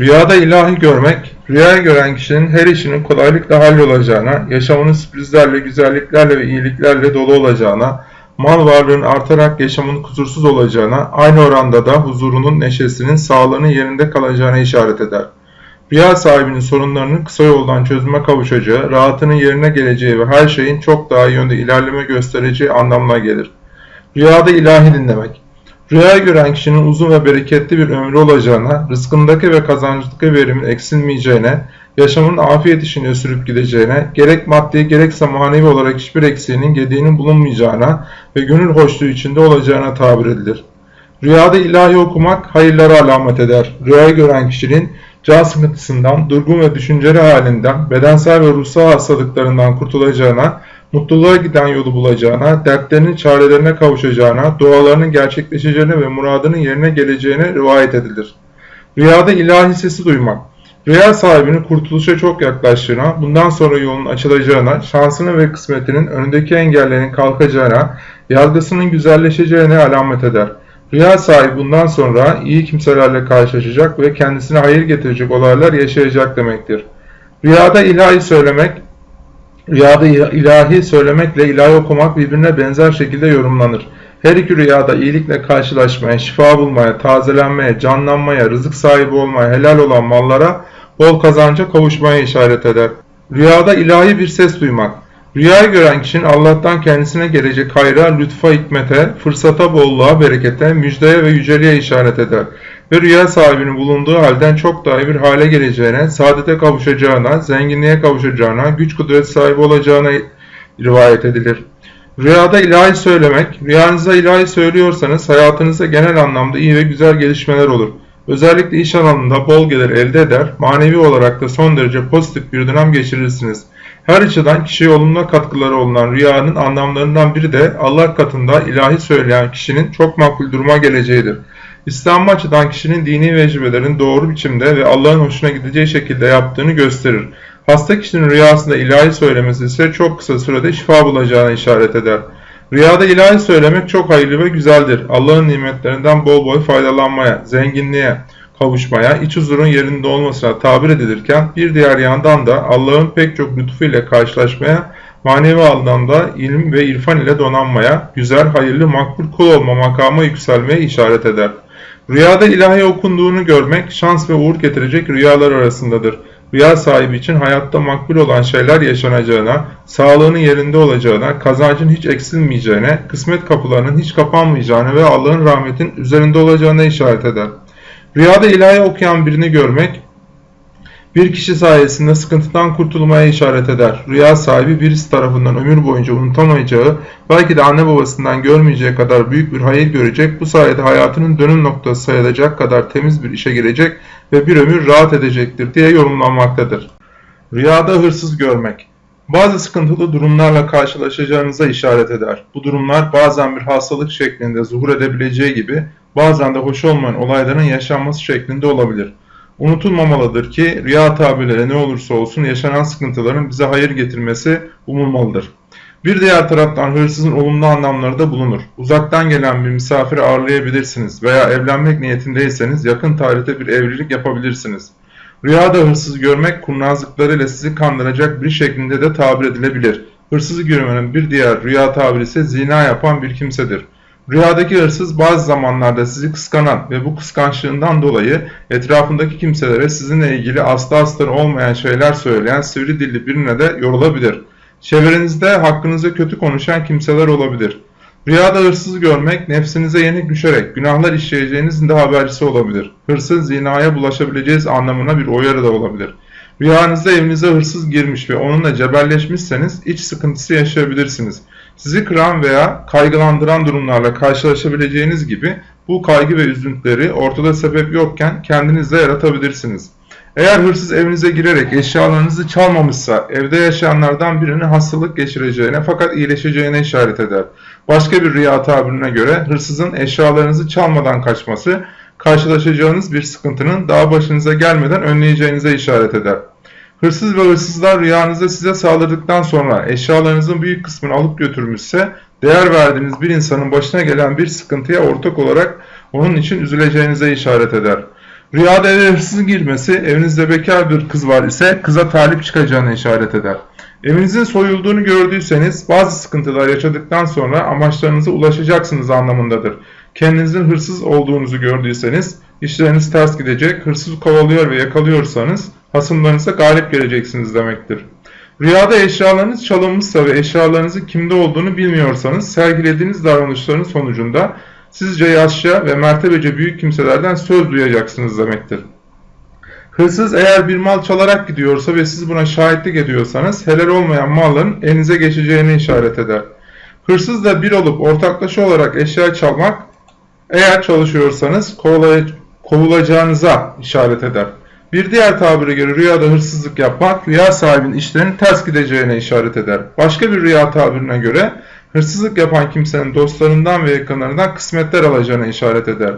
Rüyada ilahi görmek, rüyayı gören kişinin her işinin kolaylıkla hallolacağına, yaşamının sürprizlerle, güzelliklerle ve iyiliklerle dolu olacağına, mal varlığının artarak yaşamının kusursuz olacağına, aynı oranda da huzurunun, neşesinin, sağlığının yerinde kalacağına işaret eder. Rüya sahibinin sorunlarının kısa yoldan çözüme kavuşacağı, rahatının yerine geleceği ve her şeyin çok daha iyi yönde ilerleme göstereceği anlamına gelir. Rüyada ilahi dinlemek. Rüya gören kişinin uzun ve bereketli bir ömrü olacağına, rızkındaki ve kazancındaki verimin eksilmeyeceğine, yaşamın afiyet içinde sürüp gideceğine, gerek maddi gerekse manevi olarak hiçbir eksiğinin gediğinin bulunmayacağına ve gönül hoşluğu içinde olacağına tabir edilir. Rüyada ilahi okumak hayırlara alamet eder. Rüyayı gören kişinin can sıkıntısından, durgun ve düşünceli halinden, bedensel ve ruhsal hastalıklarından kurtulacağına, mutluluğa giden yolu bulacağına, dertlerinin çarelerine kavuşacağına, dualarının gerçekleşeceğine ve muradının yerine geleceğine rivayet edilir. Rüyada ilahi sesi duymak, rüya sahibinin kurtuluşa çok yaklaştığına, bundan sonra yolun açılacağına, şansının ve kısmetinin önündeki engellerin kalkacağına, yargısının güzelleşeceğine alamet eder. Rüya sahibi bundan sonra iyi kimselerle karşılaşacak ve kendisine hayır getirecek olaylar yaşayacak demektir. Rüyada ilahi söylemek, Rüyada ilahi söylemekle ilahi okumak birbirine benzer şekilde yorumlanır. Her iki rüyada iyilikle karşılaşmaya, şifa bulmaya, tazelenmeye, canlanmaya, rızık sahibi olmaya, helal olan mallara, bol kazanca kavuşmaya işaret eder. Rüyada ilahi bir ses duymak. Rüyayı gören kişinin Allah'tan kendisine gelecek hayra, lütfa, hikmete, fırsata, bolluğa, berekete, müjdeye ve yüceliğe işaret eder ve rüya sahibinin bulunduğu halden çok daha iyi bir hale geleceğine, saadete kavuşacağına, zenginliğe kavuşacağına, güç kudret sahibi olacağına rivayet edilir. Rüyada ilahi söylemek, rüyanıza ilahi söylüyorsanız hayatınızda genel anlamda iyi ve güzel gelişmeler olur. Özellikle iş alanında bol gelir elde eder, manevi olarak da son derece pozitif bir dönem geçirirsiniz. Her açıdan kişiye olumlu katkıları olunan rüyanın anlamlarından biri de Allah katında ilahi söyleyen kişinin çok makbul duruma geleceğidir. İslam açıdan kişinin dini vecibelerin doğru biçimde ve Allah'ın hoşuna gideceği şekilde yaptığını gösterir. Hasta kişinin rüyasında ilahi söylemesi ise çok kısa sürede şifa bulacağına işaret eder. Rüyada ilahi söylemek çok hayırlı ve güzeldir. Allah'ın nimetlerinden bol bol faydalanmaya, zenginliğe, kavuşmaya, iç huzurun yerinde olmasına tabir edilirken bir diğer yandan da Allah'ın pek çok lütfu ile karşılaşmaya, manevi anlamda ilim ve irfan ile donanmaya, güzel, hayırlı, makbul kul olma makama yükselmeye işaret eder. Rüyada ilahi okunduğunu görmek şans ve uğur getirecek rüyalar arasındadır. Rüya sahibi için hayatta makbul olan şeyler yaşanacağına, sağlığının yerinde olacağına, kazancın hiç eksilmeyeceğine, kısmet kapılarının hiç kapanmayacağına ve Allah'ın rahmetin üzerinde olacağına işaret eder. Rüyada ilahi okuyan birini görmek, bir kişi sayesinde sıkıntıdan kurtulmaya işaret eder. Rüya sahibi birisi tarafından ömür boyunca unutamayacağı, belki de anne babasından görmeyeceği kadar büyük bir hayır görecek, bu sayede hayatının dönüm noktası sayılacak kadar temiz bir işe girecek ve bir ömür rahat edecektir diye yorumlanmaktadır. Rüyada hırsız görmek bazı sıkıntılı durumlarla karşılaşacağınıza işaret eder. Bu durumlar bazen bir hastalık şeklinde zuhur edebileceği gibi bazen de hoş olmayan olayların yaşanması şeklinde olabilir. Unutulmamalıdır ki rüya tabirleri ne olursa olsun yaşanan sıkıntıların bize hayır getirmesi umulmalıdır. Bir diğer taraftan hırsızın olumlu anlamları da bulunur. Uzaktan gelen bir misafiri ağırlayabilirsiniz veya evlenmek niyetindeyseniz yakın tarihte bir evlilik yapabilirsiniz. Rüyada hırsız görmek kurnazlıklarıyla sizi kandıracak bir şeklinde de tabir edilebilir. Hırsızı görmenin bir diğer rüya tabiri ise zina yapan bir kimsedir. Rüyadaki hırsız bazı zamanlarda sizi kıskanan ve bu kıskançlığından dolayı etrafındaki kimselere sizinle ilgili asla astarı olmayan şeyler söyleyen sivri dilli birine de yorulabilir. Çevrenizde hakkınızda kötü konuşan kimseler olabilir. Rüyada hırsız görmek nefsinize yenik düşerek günahlar işleyeceğinizin de habercisi olabilir. Hırsız zinaya bulaşabileceğiz anlamına bir uyarı da olabilir. Rüyanızda evinize hırsız girmiş ve onunla cebelleşmişseniz iç sıkıntısı yaşayabilirsiniz. Sizi kıran veya kaygılandıran durumlarla karşılaşabileceğiniz gibi bu kaygı ve üzüntüleri ortada sebep yokken kendinizde yaratabilirsiniz. Eğer hırsız evinize girerek eşyalarınızı çalmamışsa evde yaşayanlardan birinin hastalık geçireceğine fakat iyileşeceğine işaret eder. Başka bir rüya tabirine göre hırsızın eşyalarınızı çalmadan kaçması karşılaşacağınız bir sıkıntının daha başınıza gelmeden önleyeceğinize işaret eder. Hırsız ve hırsızlar rüyanızda size saldırdıktan sonra eşyalarınızın büyük kısmını alıp götürmüşse değer verdiğiniz bir insanın başına gelen bir sıkıntıya ortak olarak onun için üzüleceğinize işaret eder. Rüyada eve hırsızın girmesi, evinizde bekar bir kız var ise kıza talip çıkacağına işaret eder. Evinizin soyulduğunu gördüyseniz bazı sıkıntılar yaşadıktan sonra amaçlarınıza ulaşacaksınız anlamındadır. Kendinizin hırsız olduğunuzu gördüyseniz işleriniz ters gidecek, hırsız kovalıyor ve yakalıyorsanız hasımlarınıza galip geleceksiniz demektir. Rüyada eşyalarınız çalınmışsa ve eşyalarınızın kimde olduğunu bilmiyorsanız sergilediğiniz davranışların sonucunda sizce yaşça ve mertebece büyük kimselerden söz duyacaksınız demektir. Hırsız eğer bir mal çalarak gidiyorsa ve siz buna şahitlik ediyorsanız helal olmayan malların elinize geçeceğini işaret eder. Hırsız da bir olup ortaklaşa olarak eşya çalmak eğer çalışıyorsanız kovulacağınıza işaret eder. Bir diğer tabire göre rüyada hırsızlık yapmak rüya sahibinin işlerinin ters gideceğine işaret eder. Başka bir rüya tabirine göre hırsızlık yapan kimsenin dostlarından ve yakınlarından kısmetler alacağına işaret eder.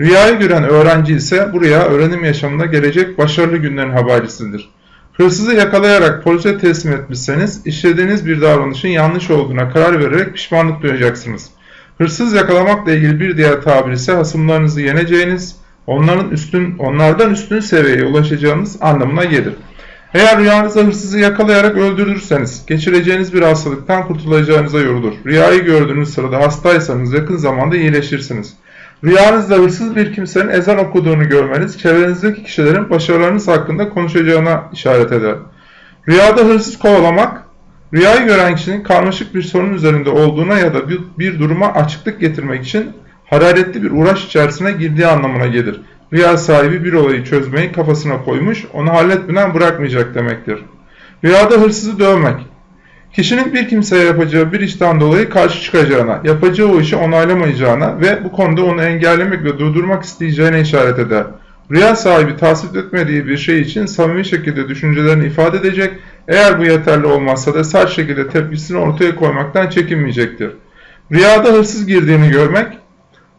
Rüyayı gören öğrenci ise bu rüya öğrenim yaşamında gelecek başarılı günlerin habercisidir. Hırsızı yakalayarak polise teslim etmişseniz işlediğiniz bir davranışın yanlış olduğuna karar vererek pişmanlık duyacaksınız. Hırsız yakalamakla ilgili bir diğer tabir ise hasımlarınızı yeneceğiniz, onların üstün, onlardan üstün seviyeye ulaşacağınız anlamına gelir. Eğer rüyanızda hırsızı yakalayarak öldürürseniz geçireceğiniz bir hastalıktan kurtulacağınıza yorulur. Rüyayı gördüğünüz sırada hastaysanız yakın zamanda iyileşirsiniz. Rüyanızda hırsız bir kimsenin ezan okuduğunu görmeniz çevrenizdeki kişilerin başarılarınız hakkında konuşacağına işaret eder. Rüyada hırsız kovalamak, rüyayı gören kişinin karmaşık bir sorun üzerinde olduğuna ya da bir, bir duruma açıklık getirmek için hararetli bir uğraş içerisine girdiği anlamına gelir. Rüya sahibi bir olayı çözmeyi kafasına koymuş, onu halletmeden bırakmayacak demektir. Rüyada hırsızı dövmek, kişinin bir kimseye yapacağı bir işten dolayı karşı çıkacağına, yapacağı o işi onaylamayacağına ve bu konuda onu engellemek ve durdurmak isteyeceğine işaret eder. Rüya sahibi tasvip etmediği bir şey için samimi şekilde düşüncelerini ifade edecek, eğer bu yeterli olmazsa da sert şekilde tepkisini ortaya koymaktan çekinmeyecektir. Rüyada hırsız girdiğini görmek,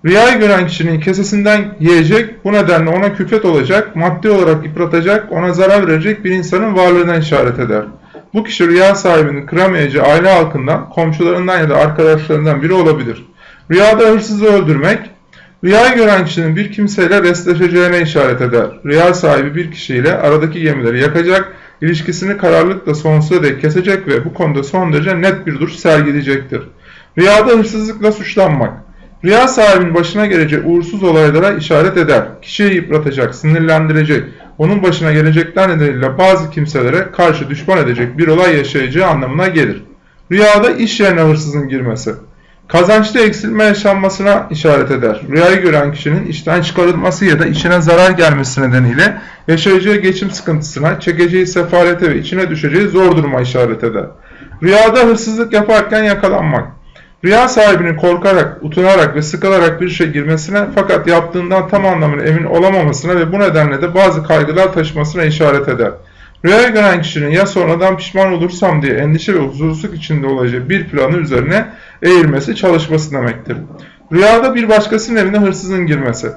Rüyayı gören kişinin kesesinden yiyecek, bu nedenle ona külfet olacak, maddi olarak yıpratacak, ona zarar verecek bir insanın varlığına işaret eder. Bu kişi rüya sahibinin kıramayacağı aile halkından, komşularından ya da arkadaşlarından biri olabilir. Rüyada hırsızı öldürmek, rüyayı gören kişinin bir kimseyle restleşeceğine işaret eder. Rüya sahibi bir kişiyle aradaki gemileri yakacak, ilişkisini kararlılıkla sonsuza dek kesecek ve bu konuda son derece net bir duruş sergileyecektir. Rüyada hırsızlıkla suçlanmak, Rüya sahibinin başına gelecek uğursuz olaylara işaret eder. Kişiyi yıpratacak, sinirlendirecek, onun başına gelecekler nedeniyle bazı kimselere karşı düşman edecek bir olay yaşayacağı anlamına gelir. Rüyada iş yerine hırsızın girmesi. Kazançta eksilme yaşanmasına işaret eder. Rüyayı gören kişinin işten çıkarılması ya da işine zarar gelmesi nedeniyle yaşayacağı geçim sıkıntısına, çekeceği sefalete ve içine düşeceği zor duruma işaret eder. Rüyada hırsızlık yaparken yakalanmak. Rüya sahibinin korkarak, utanarak ve sıkılarak bir şey girmesine fakat yaptığından tam anlamıyla emin olamamasına ve bu nedenle de bazı kaygılar taşımasına işaret eder. Rüyayı gören kişinin ya sonradan pişman olursam diye endişe ve huzursuzluk içinde olacağı bir planı üzerine eğilmesi, çalışması demektir. Rüyada bir başkasının evine hırsızın girmesi.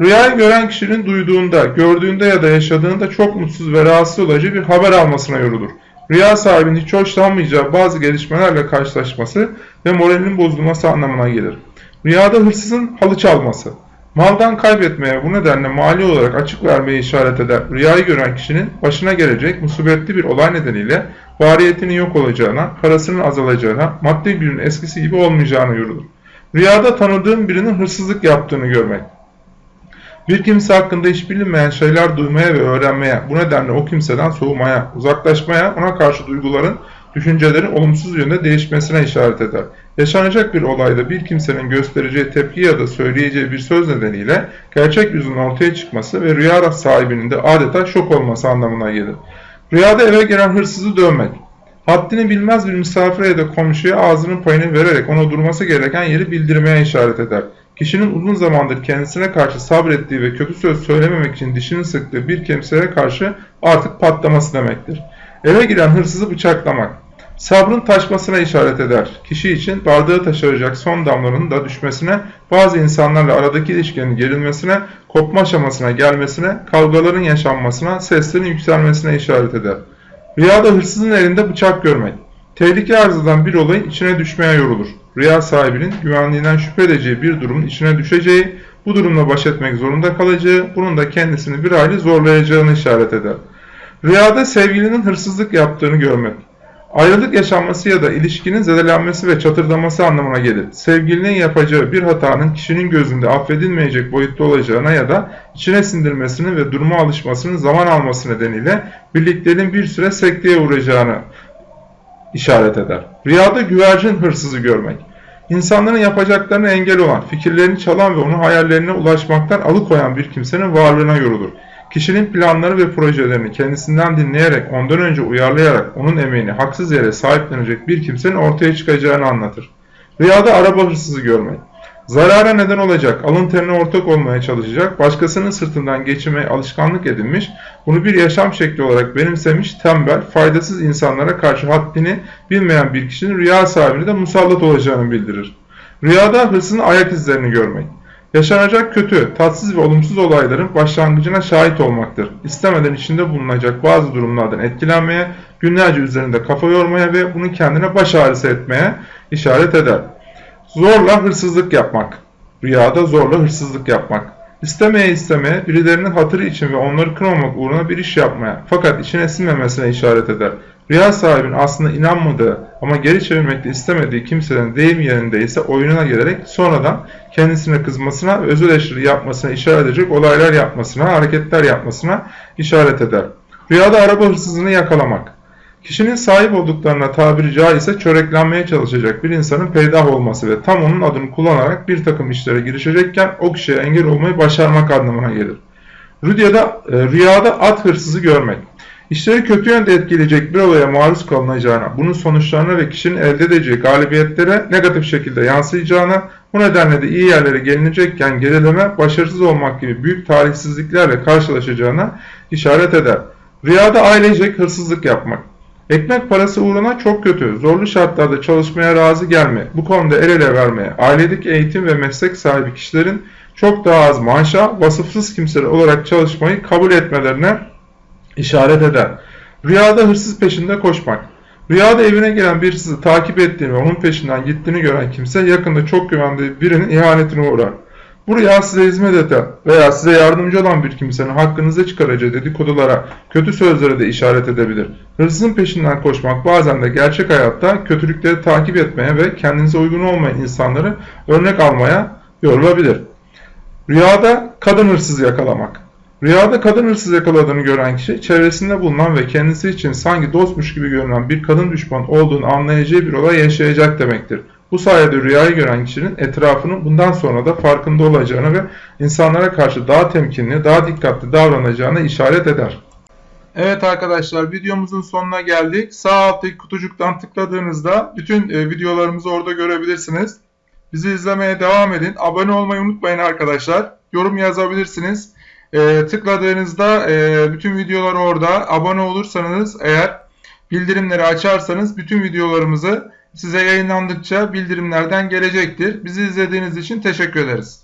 Rüyayı gören kişinin duyduğunda, gördüğünde ya da yaşadığında çok mutsuz ve rahatsız olacağı bir haber almasına yorulur rüya sahibinin hiç hoşlanmayacağı bazı gelişmelerle karşılaşması ve moralinin bozulması anlamına gelir. Rüyada hırsızın halı çalması. Maldan kaybetmeye bu nedenle mali olarak açık vermeye işaret eder. Rüyayı gören kişinin başına gelecek musibetli bir olay nedeniyle variyetinin yok olacağına, parasının azalacağına, maddi günün eskisi gibi olmayacağına yorulur. Rüyada tanıdığım birinin hırsızlık yaptığını görmek. Bir kimse hakkında hiç bilinmeyen şeyler duymaya ve öğrenmeye, bu nedenle o kimseden soğumaya, uzaklaşmaya, ona karşı duyguların, düşüncelerin olumsuz yönde değişmesine işaret eder. Yaşanacak bir olayda bir kimsenin göstereceği tepki ya da söyleyeceği bir söz nedeniyle gerçek yüzünün ortaya çıkması ve rüya sahibinin de adeta şok olması anlamına gelir. Rüyada eve giren hırsızı dövmek. Haddini bilmez bir misafire ya da komşuya ağzının payını vererek ona durması gereken yeri bildirmeye işaret eder. Kişinin uzun zamandır kendisine karşı sabrettiği ve kötü söz söylememek için dişini sıktığı bir kimseye karşı artık patlaması demektir. Eve giren hırsızı bıçaklamak. Sabrın taşmasına işaret eder. Kişi için bardağı taşıracak son damlanın da düşmesine, bazı insanlarla aradaki ilişkinin gerilmesine, kopma aşamasına gelmesine, kavgaların yaşanmasına, seslerin yükselmesine işaret eder. Rüyada hırsızın elinde bıçak görmek. Tehlike arz eden bir olayın içine düşmeye yorulur rüya sahibinin güvenliğinden şüphe edeceği bir durumun içine düşeceği, bu durumla baş etmek zorunda kalacağı, bunun da kendisini bir hayli zorlayacağını işaret eder. Rüyada sevgilinin hırsızlık yaptığını görmek. Ayrılık yaşanması ya da ilişkinin zedelenmesi ve çatırdaması anlamına gelir. Sevgilinin yapacağı bir hatanın kişinin gözünde affedilmeyecek boyutta olacağına ya da içine sindirmesinin ve duruma alışmasının zaman alması nedeniyle birlikteliğin bir süre sekteye uğrayacağını işaret eder. Rüyada güvercin hırsızı görmek. İnsanların yapacaklarına engel olan, fikirlerini çalan ve onun hayallerine ulaşmaktan alıkoyan bir kimsenin varlığına yorulur. Kişinin planları ve projelerini kendisinden dinleyerek, ondan önce uyarlayarak onun emeğini haksız yere sahiplenecek bir kimsenin ortaya çıkacağını anlatır. Rüyada araba hırsızı görmek. Zarara neden olacak, alın terine ortak olmaya çalışacak, başkasının sırtından geçirmeye alışkanlık edinmiş, bunu bir yaşam şekli olarak benimsemiş, tembel, faydasız insanlara karşı haddini bilmeyen bir kişinin rüya sahibine de musallat olacağını bildirir. Rüyada hırsızın ayak izlerini görmek. Yaşanacak kötü, tatsız ve olumsuz olayların başlangıcına şahit olmaktır. İstemeden içinde bulunacak bazı durumlardan etkilenmeye, günlerce üzerinde kafa yormaya ve bunu kendine baş ağrısı etmeye işaret eder. Zorla hırsızlık yapmak. Rüyada zorla hırsızlık yapmak. İstemeye istemeye birilerinin hatırı için ve onları kırmamak uğruna bir iş yapmaya fakat içine sinmemesine işaret eder. Rüya sahibinin aslında inanmadığı ama geri çevirmekte istemediği kimsenin deyim yerindeyse oyununa gelerek sonradan kendisine kızmasına, öz yapmasına işaret edecek olaylar yapmasına, hareketler yapmasına işaret eder. Rüyada araba hırsızını yakalamak. Kişinin sahip olduklarına tabiri caizse çöreklenmeye çalışacak bir insanın peydah olması ve tam onun adını kullanarak bir takım işlere girişecekken o kişiye engel olmayı başarmak anlamına gelir. Rüyada, e, rüyada at hırsızı görmek. İşleri kötü yönde etkileyecek bir olaya maruz kalınacağına, bunun sonuçlarına ve kişinin elde edeceği galibiyetlere negatif şekilde yansıyacağına, bu nedenle de iyi yerlere gelinecekken gerileme, başarısız olmak gibi büyük talihsizliklerle karşılaşacağına işaret eder. Rüyada ailecek hırsızlık yapmak. Ekmek parası uğruna çok kötü, zorlu şartlarda çalışmaya razı gelme, bu konuda el ele vermeye, ailedeki eğitim ve meslek sahibi kişilerin çok daha az maaşa, vasıfsız kimseler olarak çalışmayı kabul etmelerine işaret eder. Rüyada hırsız peşinde koşmak. Rüyada evine gelen bir hırsızı takip ettiğini ve onun peşinden gittiğini gören kimse yakında çok güvendiği birinin ihanetine uğrar. Bu rüya size hizmet eden veya size yardımcı olan bir kimsenin hakkınızda çıkaracağı dedikodulara, kötü sözlere de işaret edebilir. Hırsızın peşinden koşmak bazen de gerçek hayatta kötülükleri takip etmeye ve kendinize uygun olmayan insanları örnek almaya yorulabilir. Rüyada kadın hırsızı yakalamak. Rüyada kadın hırsız yakaladığını gören kişi çevresinde bulunan ve kendisi için sanki dostmuş gibi görünen bir kadın düşman olduğunu anlayacağı bir olay yaşayacak demektir. Bu sayede rüyayı gören kişinin etrafının bundan sonra da farkında olacağını ve insanlara karşı daha temkinli, daha dikkatli davranacağına işaret eder. Evet arkadaşlar videomuzun sonuna geldik. Sağ alttaki kutucuktan tıkladığınızda bütün e, videolarımızı orada görebilirsiniz. Bizi izlemeye devam edin. Abone olmayı unutmayın arkadaşlar. Yorum yazabilirsiniz. E, tıkladığınızda e, bütün videolar orada. Abone olursanız eğer bildirimleri açarsanız bütün videolarımızı size yayınlandıkça bildirimlerden gelecektir. Bizi izlediğiniz için teşekkür ederiz.